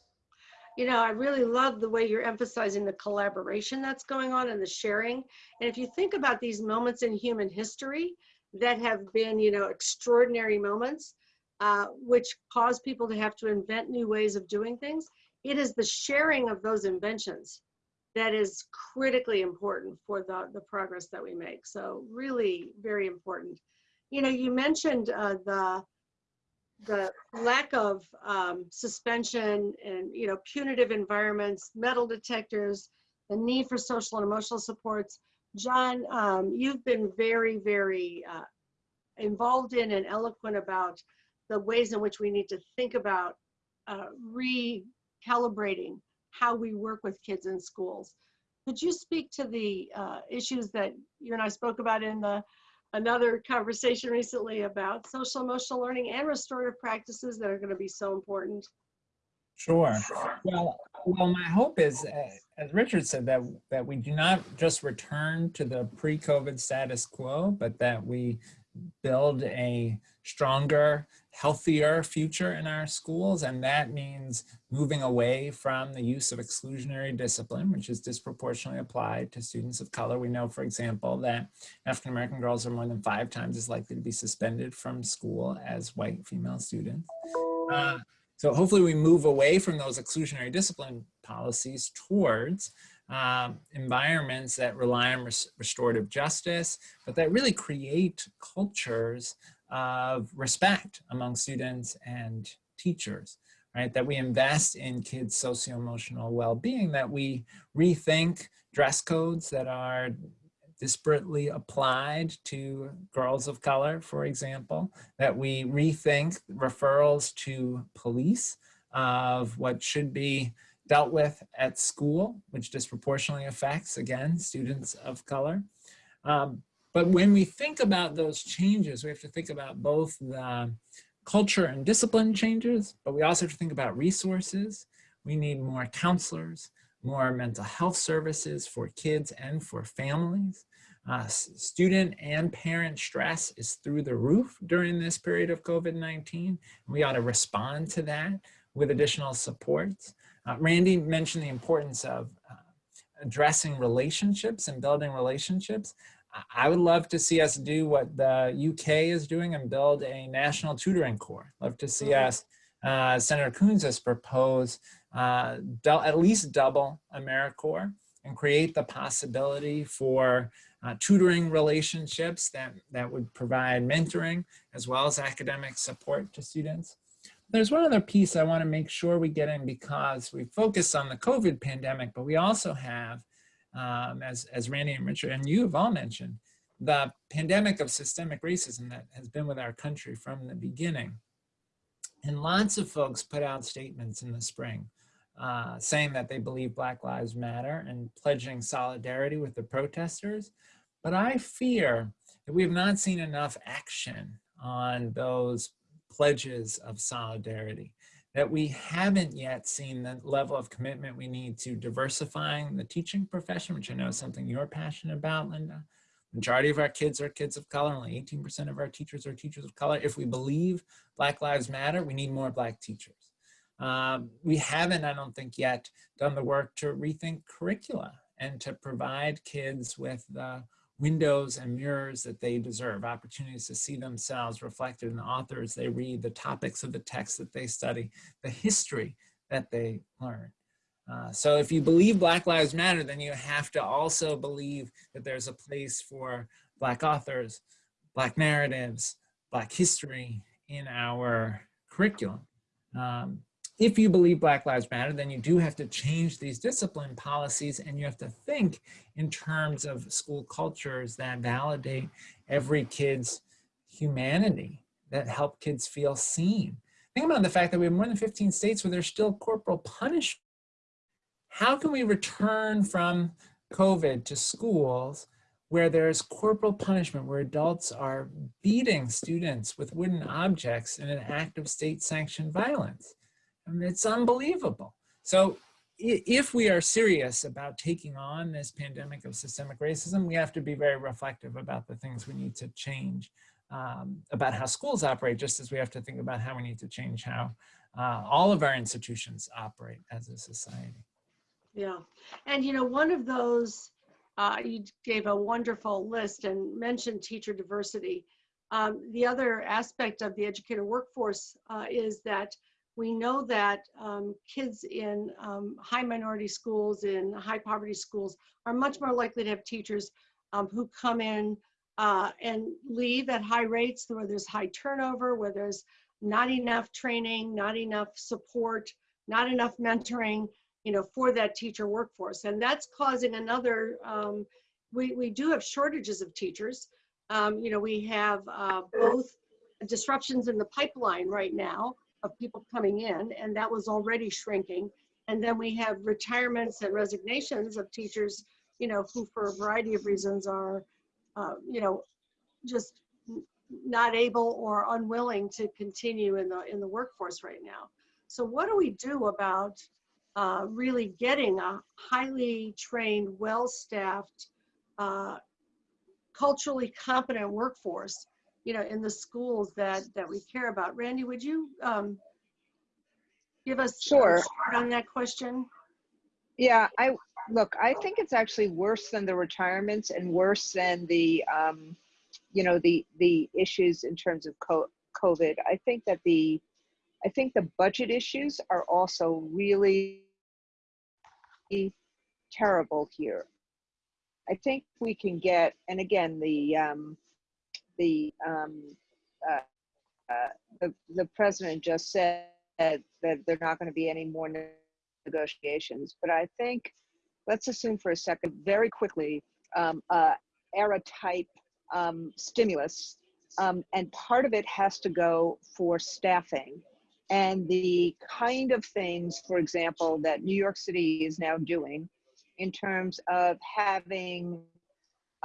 You know, I really love the way you're emphasizing the collaboration that's going on and the sharing. And if you think about these moments in human history that have been, you know, extraordinary moments, uh, which cause people to have to invent new ways of doing things, it is the sharing of those inventions that is critically important for the, the progress that we make. So really very important. You know, you mentioned uh, the the lack of um, suspension and you know punitive environments, metal detectors, the need for social and emotional supports. John, um, you've been very, very uh, involved in and eloquent about the ways in which we need to think about uh, recalibrating how we work with kids in schools. Could you speak to the uh, issues that you and I spoke about in the another conversation recently about social emotional learning and restorative practices that are going to be so important. Sure. Well, well, my hope is, uh, as Richard said, that that we do not just return to the pre-COVID status quo, but that we build a stronger, healthier future in our schools. And that means moving away from the use of exclusionary discipline, which is disproportionately applied to students of color. We know, for example, that African-American girls are more than five times as likely to be suspended from school as white female students. Uh, so hopefully we move away from those exclusionary discipline policies towards um, environments that rely on res restorative justice, but that really create cultures of respect among students and teachers, right? That we invest in kids' socio-emotional well-being, that we rethink dress codes that are disparately applied to girls of color, for example, that we rethink referrals to police of what should be dealt with at school, which disproportionately affects, again, students of color. Um, but when we think about those changes, we have to think about both the culture and discipline changes, but we also have to think about resources. We need more counselors, more mental health services for kids and for families. Uh, student and parent stress is through the roof during this period of COVID-19. We ought to respond to that with additional supports. Uh, Randi mentioned the importance of uh, addressing relationships and building relationships. I would love to see us do what the UK is doing and build a national tutoring corps. Love to see us, uh, Senator Coons has proposed uh, at least double AmeriCorps and create the possibility for uh, tutoring relationships that, that would provide mentoring as well as academic support to students. There's one other piece I want to make sure we get in because we focus on the COVID pandemic, but we also have, um, as, as Randi and Richard and you have all mentioned, the pandemic of systemic racism that has been with our country from the beginning. And lots of folks put out statements in the spring uh, saying that they believe Black Lives Matter and pledging solidarity with the protesters. But I fear that we have not seen enough action on those pledges of solidarity. That we haven't yet seen the level of commitment we need to diversifying the teaching profession, which I know is something you're passionate about, Linda. Majority of our kids are kids of color. Only 18% of our teachers are teachers of color. If we believe Black Lives Matter, we need more Black teachers. Um, we haven't, I don't think yet, done the work to rethink curricula and to provide kids with the windows and mirrors that they deserve, opportunities to see themselves reflected in the authors they read, the topics of the text that they study, the history that they learn. Uh, so if you believe Black Lives Matter, then you have to also believe that there's a place for Black authors, Black narratives, Black history in our curriculum. Um, if you believe Black Lives Matter, then you do have to change these discipline policies and you have to think in terms of school cultures that validate every kid's humanity, that help kids feel seen. Think about the fact that we have more than 15 states where there's still corporal punishment. How can we return from COVID to schools where there's corporal punishment, where adults are beating students with wooden objects in an act of state sanctioned violence? It's unbelievable. So if we are serious about taking on this pandemic of systemic racism, we have to be very reflective about the things we need to change um, about how schools operate, just as we have to think about how we need to change how uh, all of our institutions operate as a society. Yeah, and you know, one of those, uh, you gave a wonderful list and mentioned teacher diversity. Um, the other aspect of the educator workforce uh, is that we know that um, kids in um, high minority schools, in high poverty schools, are much more likely to have teachers um, who come in uh, and leave at high rates, where there's high turnover, where there's not enough training, not enough support, not enough mentoring, you know, for that teacher workforce. And that's causing another, um, we, we do have shortages of teachers. Um, you know, we have uh, both disruptions in the pipeline right now, of people coming in, and that was already shrinking. And then we have retirements and resignations of teachers, you know, who for a variety of reasons are, uh, you know, just not able or unwilling to continue in the in the workforce right now. So what do we do about uh, really getting a highly trained, well-staffed, uh, culturally competent workforce you know, in the schools that that we care about. Randi, would you um, give us Sure. on that question? Yeah, I, look, I think it's actually worse than the retirements and worse than the, um, you know, the, the issues in terms of co- COVID. I think that the, I think the budget issues are also really terrible here. I think we can get, and again, the, um, the, um, uh, uh, the, the president just said that there are not going to be any more negotiations. But I think, let's assume for a second, very quickly, um, uh, ARRA type um, stimulus. Um, and part of it has to go for staffing and the kind of things, for example, that New York City is now doing in terms of having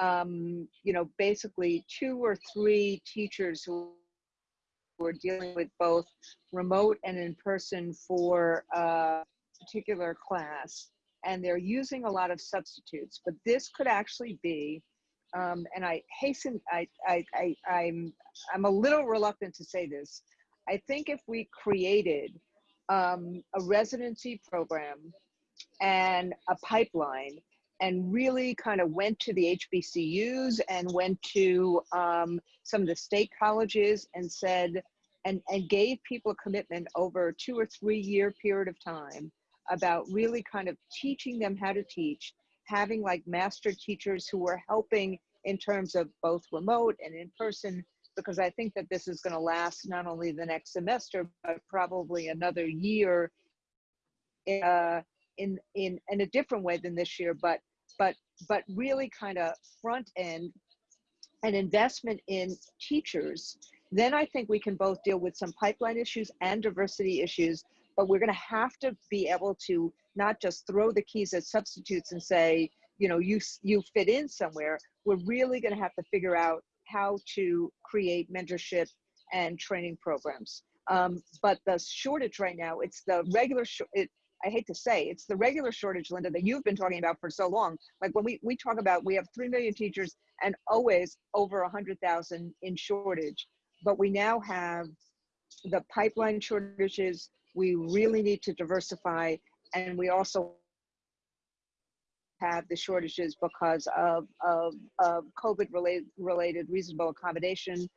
um, you know, basically two or three teachers who are dealing with both remote and in person for a particular class. And they're using a lot of substitutes, but this could actually be, um, and I hasten, I, I, I, I'm, I'm a little reluctant to say this. I think if we created um, a residency program and a pipeline and really kind of went to the HBCUs and went to um, some of the state colleges and said, and, and gave people a commitment over a two or three year period of time about really kind of teaching them how to teach, having like master teachers who were helping in terms of both remote and in person, because I think that this is going to last not only the next semester, but probably another year uh, in, in, in a different way than this year, but but but really kind of front end an investment in teachers then i think we can both deal with some pipeline issues and diversity issues but we're going to have to be able to not just throw the keys at substitutes and say you know you you fit in somewhere we're really going to have to figure out how to create mentorship and training programs. Um, but the shortage right now, it's the regular, it, I hate to say, it's the regular shortage, Linda, that you've been talking about for so long. Like when we, we talk about, we have 3 million teachers and always over 100,000 in shortage. But we now have the pipeline shortages. We really need to diversify. And we also have the shortages because of, of, of COVID related, related reasonable accommodation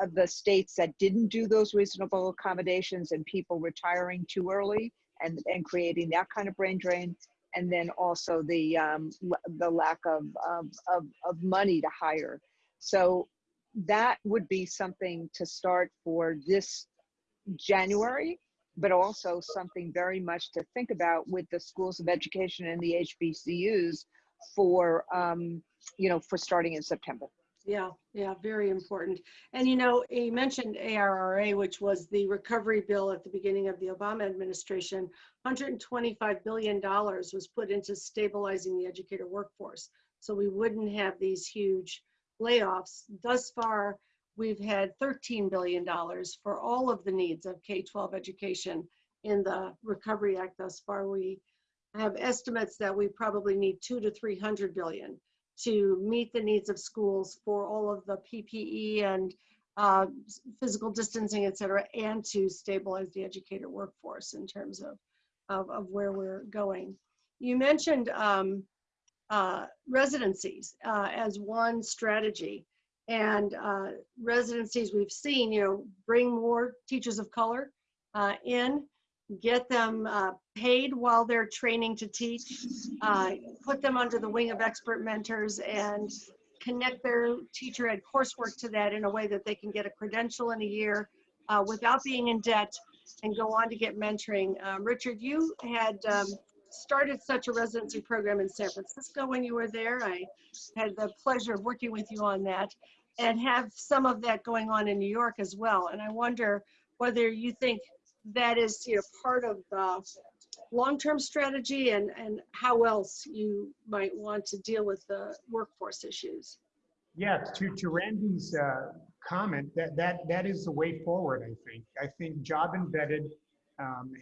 of the states that didn't do those reasonable accommodations and people retiring too early and, and creating that kind of brain drain. And then also the, um, the lack of, of, of, of money to hire. So that would be something to start for this January, but also something very much to think about with the schools of education and the HBCUs for, um, you know, for starting in September. Yeah, yeah, very important. And you know, you mentioned ARRA, which was the recovery bill at the beginning of the Obama administration. $125 billion was put into stabilizing the educator workforce. So we wouldn't have these huge layoffs. Thus far, we've had $13 billion for all of the needs of K-12 education in the Recovery Act thus far. We have estimates that we probably need two to 300 billion to meet the needs of schools for all of the PPE and uh, physical distancing, et cetera, and to stabilize the educator workforce in terms of, of, of where we're going. You mentioned um, uh, residencies uh, as one strategy. And uh, residencies we've seen, you know, bring more teachers of color uh, in, get them uh, paid while they're training to teach, uh, put them under the wing of expert mentors and connect their teacher ed coursework to that in a way that they can get a credential in a year uh, without being in debt and go on to get mentoring. Um, Richard, you had um, started such a residency program in San Francisco when you were there. I had the pleasure of working with you on that and have some of that going on in New York as well. And I wonder whether you think that is you know, part of the long-term strategy and, and how else you might want to deal with the workforce issues. Yeah, to, to Randi's uh, comment, that, that, that is the way forward, I think. I think job embedded um,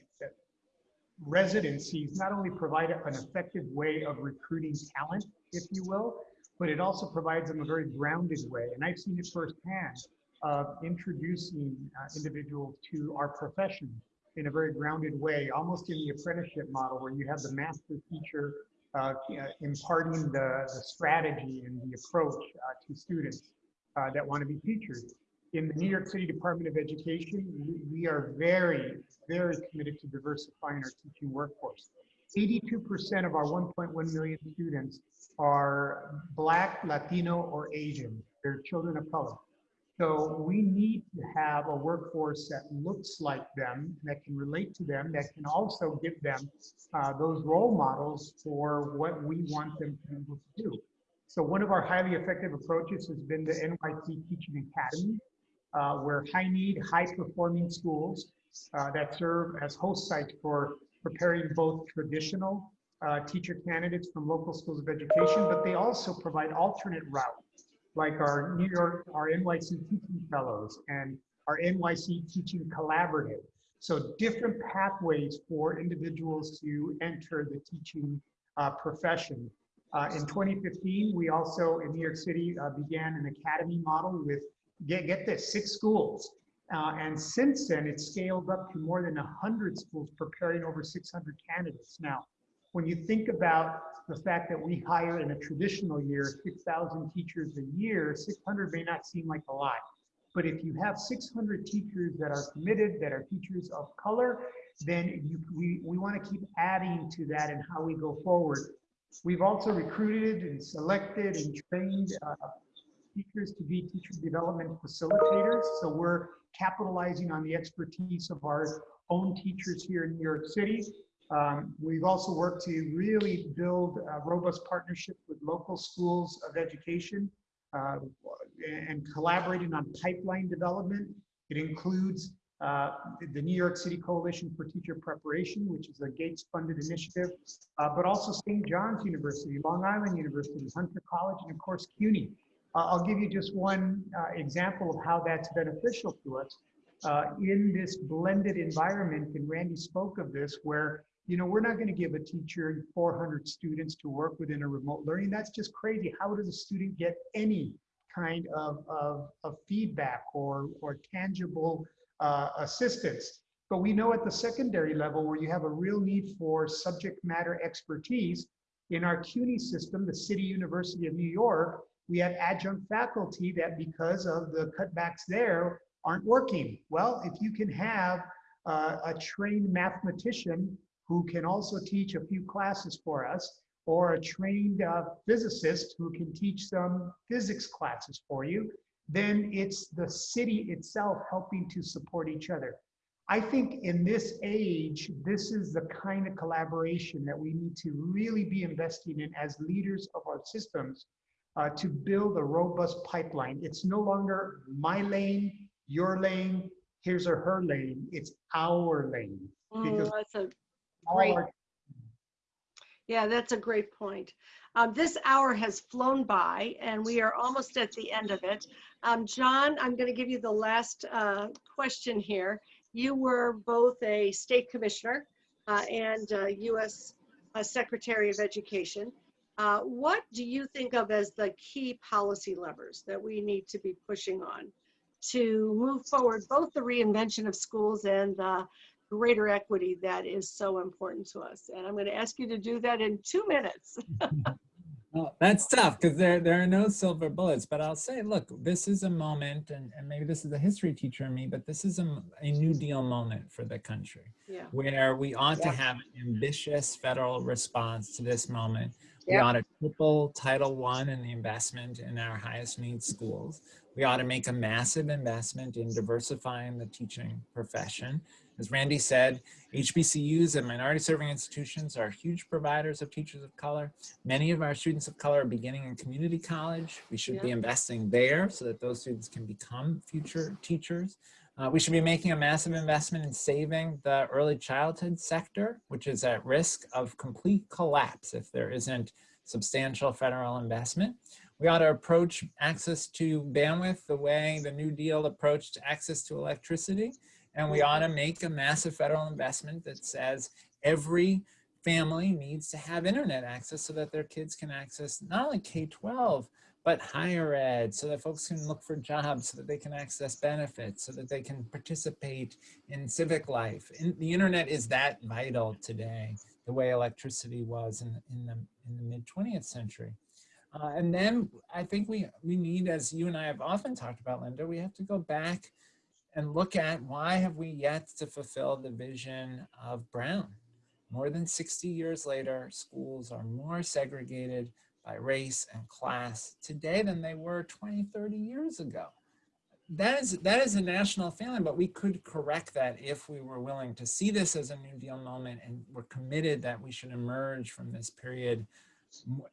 residencies not only provide an effective way of recruiting talent, if you will, but it also provides them a very grounded way. And I've seen it firsthand of introducing uh, individuals to our profession in a very grounded way, almost in the apprenticeship model where you have the master teacher uh, uh, imparting the, the strategy and the approach uh, to students uh, that want to be teachers. In the New York City Department of Education, we, we are very, very committed to diversifying our teaching workforce. 82% of our 1.1 million students are Black, Latino, or Asian. They're children of color. So we need to have a workforce that looks like them, that can relate to them, that can also give them uh, those role models for what we want them to be able to do. So one of our highly effective approaches has been the NYC Teaching Academy, uh, where high need, high performing schools uh, that serve as host sites for preparing both traditional uh, teacher candidates from local schools of education, but they also provide alternate routes like our New York, our NYC Teaching Fellows and our NYC Teaching Collaborative. So different pathways for individuals to enter the teaching uh, profession. Uh, in 2015, we also in New York City uh, began an academy model with, get, get this, six schools. Uh, and since then, it's scaled up to more than 100 schools preparing over 600 candidates. Now, when you think about the fact that we hire in a traditional year 6,000 teachers a year, 600 may not seem like a lot. But if you have 600 teachers that are committed, that are teachers of color, then you, we, we want to keep adding to that and how we go forward. We've also recruited and selected and trained uh, teachers to be teacher development facilitators. So we're capitalizing on the expertise of our own teachers here in New York City. Um, we've also worked to really build a robust partnership with local schools of education uh, and collaborating on pipeline development. It includes uh, the New York City Coalition for Teacher Preparation, which is a Gates-funded initiative, uh, but also St. John's University, Long Island University, Hunter College, and of course CUNY. Uh, I'll give you just one uh, example of how that's beneficial to us. Uh, in this blended environment, and Randi spoke of this, where you know we're not going to give a teacher 400 students to work within a remote learning. That's just crazy. How does a student get any kind of, of, of feedback or, or tangible uh, assistance? But we know at the secondary level where you have a real need for subject matter expertise, in our CUNY system, the City University of New York, we have adjunct faculty that because of the cutbacks there aren't working. Well, if you can have uh, a trained mathematician who can also teach a few classes for us, or a trained uh, physicist who can teach some physics classes for you, then it's the city itself helping to support each other. I think in this age, this is the kind of collaboration that we need to really be investing in as leaders of our systems uh, to build a robust pipeline. It's no longer my lane, your lane, here's or her lane. It's our lane. Because Mm, That's a great Yeah, that's a great point. Um, this hour has flown by and we are almost at the end of it. Um, John, I'm going to give you the last uh, question here. You were both a state commissioner uh, and uh, U.S. uh, Secretary of Education. Uh, what do you think of as the key policy levers that we need to be pushing on to move forward both the reinvention of schools and the greater equity that is so important to us. And I'm going to ask you to do that in two minutes. Well, that's tough because there, there are no silver bullets, but I'll say, look, this is a moment, and, and maybe this is the history teacher in me, but this is a, a New Deal moment for the country Yeah. where we ought to have an ambitious federal response to this moment. We Yeah. ought to triple Title I and the investment in our highest needs schools. We ought to make a massive investment in diversifying the teaching profession. As Randi said, HBCUs and minority serving institutions are huge providers of teachers of color. Many of our students of color are beginning in community college. We should be investing there so that those students can become future teachers. Uh, we should be making a massive investment in saving the early childhood sector, which is at risk of complete collapse if there isn't substantial federal investment. We ought to approach access to bandwidth the way the New Deal approached access to electricity. And we ought to make a massive federal investment that says every family needs to have internet access so that their kids can access not only K-12, but higher ed so that folks can look for jobs, so that they can access benefits, so that they can participate in civic life. And the internet is that vital today, the way electricity was in, in the, in the mid 20th century. Uh, and then I think we, we need, as you and I have often talked about, Linda, we have to go back and look at why have we yet to fulfill the vision of Brown? More than 60 years later, schools are more segregated by race and class today than they were 20, 30 years ago. That is, that is a national failing, but we could correct that if we were willing to see this as a New Deal moment and we're committed that we should emerge from this period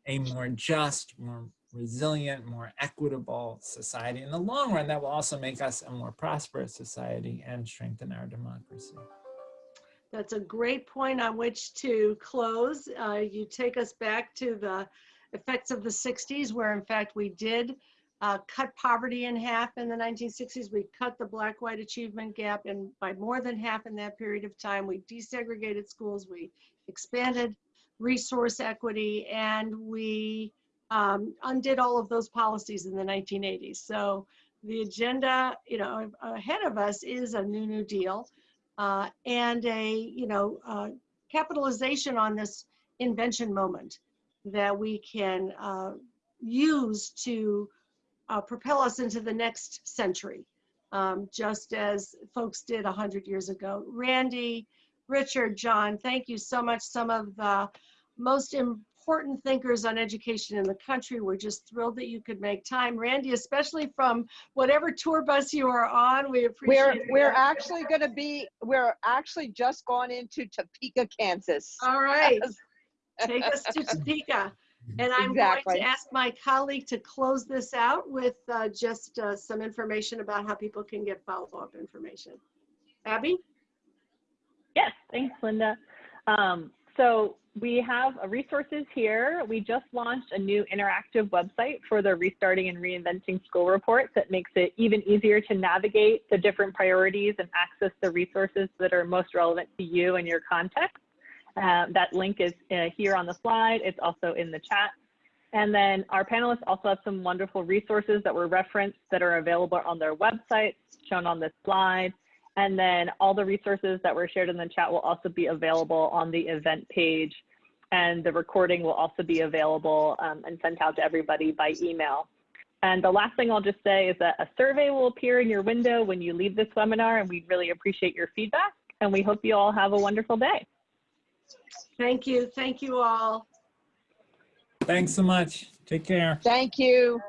a more just, more resilient, more equitable society. In the long run, that will also make us a more prosperous society and strengthen our democracy. That's a great point on which to close. Uh, you take us back to the effects of the 60s, where in fact we did uh, cut poverty in half in the 1960s. We cut the black-white achievement gap in by more than half in that period of time. We desegregated schools. We expanded resource equity, and we um, undid all of those policies in the 1980s. So the agenda, you know, ahead of us is a new New Deal uh, and a, you know, uh, capitalization on this invention moment that we can uh, use to uh, propel us into the next century, um, just as folks did 100 years ago. Randi, Richard, John, thank you so much. Some of the most important thinkers on education in the country. We're just thrilled that you could make time. Randi, especially from whatever tour bus you are on, we appreciate We're, it. we're actually gonna be, we're actually just gone into Topeka, Kansas. All right. Take us to Topeka. And I'm going to ask my colleague to close this out with uh, just uh, some information about how people can get follow-up information. Abby? Yes, thanks, Linda. Um, so we have resources here. We just launched a new interactive website for the Restarting and Reinventing School report that makes it even easier to navigate the different priorities and access the resources that are most relevant to you and your context. Uh, that link is uh, here on the slide. It's also in the chat. And then our panelists also have some wonderful resources that were referenced that are available on their website, shown on this slide. And then all the resources that were shared in the chat will also be available on the event page. And the recording will also be available um, and sent out to everybody by email. And the last thing I'll just say is that a survey will appear in your window when you leave this webinar, and we'd really appreciate your feedback. And we hope you all have a wonderful day. Thank you. Thank you all. Thanks so much. Take care. Thank you.